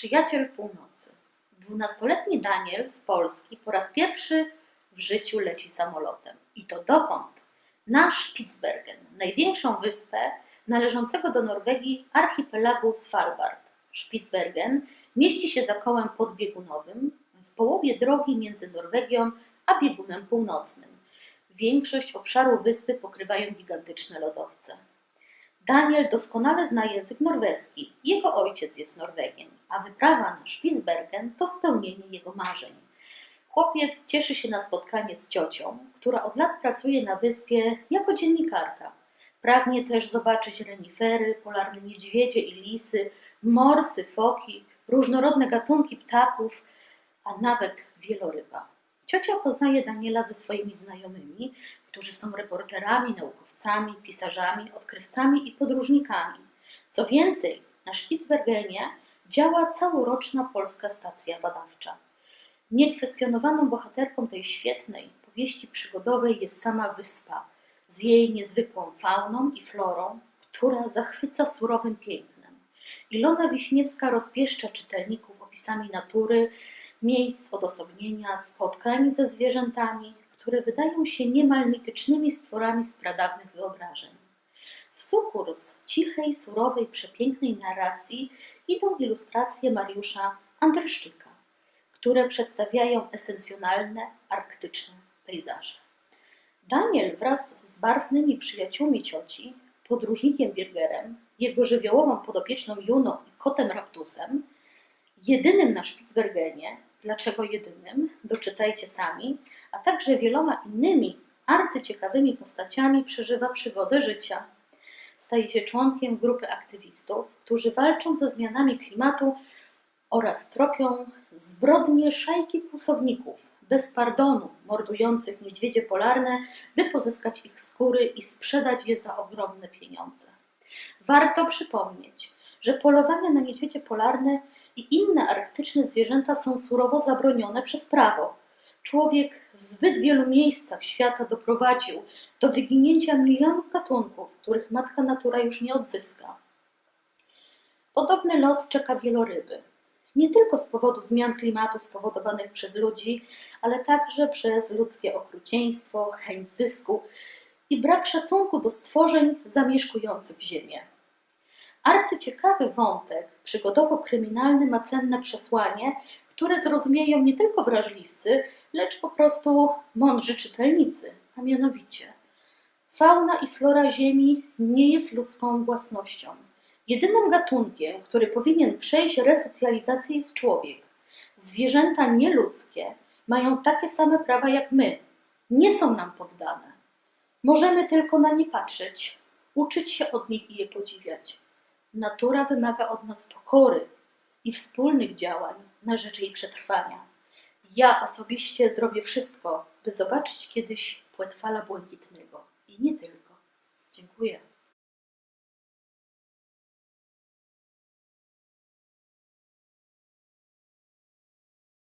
Przyjaciel północy. Dwunastoletni Daniel z Polski po raz pierwszy w życiu leci samolotem. I to dokąd? Na Spitsbergen, największą wyspę należącego do Norwegii archipelagu Svalbard. Spitsbergen mieści się za kołem podbiegunowym w połowie drogi między Norwegią a biegunem północnym. Większość obszaru wyspy pokrywają gigantyczne lodowce. Daniel doskonale zna język norweski. Jego ojciec jest Norwegiem, a wyprawa na Spitsbergen to spełnienie jego marzeń. Chłopiec cieszy się na spotkanie z ciocią, która od lat pracuje na wyspie jako dziennikarka. Pragnie też zobaczyć renifery, polarne niedźwiedzie i lisy, morsy, foki, różnorodne gatunki ptaków, a nawet wieloryba. Ciocia poznaje Daniela ze swoimi znajomymi, którzy są reporterami, naukowcami, pisarzami, odkrywcami i podróżnikami. Co więcej, na Spitsbergenie działa całoroczna polska stacja badawcza. Niekwestionowaną bohaterką tej świetnej powieści przygodowej jest sama wyspa z jej niezwykłą fauną i florą, która zachwyca surowym pięknem. Ilona Wiśniewska rozpieszcza czytelników opisami natury, miejsc odosobnienia, spotkań ze zwierzętami, które wydają się niemal mitycznymi stworami z pradawnych wyobrażeń. W sukurs cichej, surowej, przepięknej narracji idą ilustracje Mariusza Andryszczyka, które przedstawiają esencjonalne, arktyczne pejzaże. Daniel wraz z barwnymi przyjaciółmi cioci, podróżnikiem Birgerem, jego żywiołową podopieczną Juną i kotem Raptusem, jedynym na Spitsbergenie, dlaczego jedynym, doczytajcie sami, a także wieloma innymi arcyciekawymi postaciami przeżywa przygody życia. Staje się członkiem grupy aktywistów, którzy walczą ze zmianami klimatu oraz tropią zbrodnie szajki kłusowników, bez pardonu mordujących niedźwiedzie polarne, by pozyskać ich skóry i sprzedać je za ogromne pieniądze. Warto przypomnieć, że polowania na niedźwiedzie polarne i inne arktyczne zwierzęta są surowo zabronione przez prawo. Człowiek w zbyt wielu miejscach świata doprowadził do wyginięcia milionów gatunków, których matka natura już nie odzyska. Podobny los czeka wieloryby. Nie tylko z powodu zmian klimatu spowodowanych przez ludzi, ale także przez ludzkie okrucieństwo, chęć zysku i brak szacunku do stworzeń zamieszkujących Ziemię. Arcyciekawy wątek przygodowo-kryminalny ma cenne przesłanie, które zrozumieją nie tylko wrażliwcy, lecz po prostu mądrzy czytelnicy, a mianowicie fauna i flora Ziemi nie jest ludzką własnością. Jedynym gatunkiem, który powinien przejść resocjalizację jest człowiek. Zwierzęta nieludzkie mają takie same prawa jak my. Nie są nam poddane. Możemy tylko na nie patrzeć, uczyć się od nich i je podziwiać. Natura wymaga od nas pokory i wspólnych działań na rzecz jej przetrwania. Ja osobiście zrobię wszystko, by zobaczyć kiedyś płetwala błękitnego. I nie tylko. Dziękuję.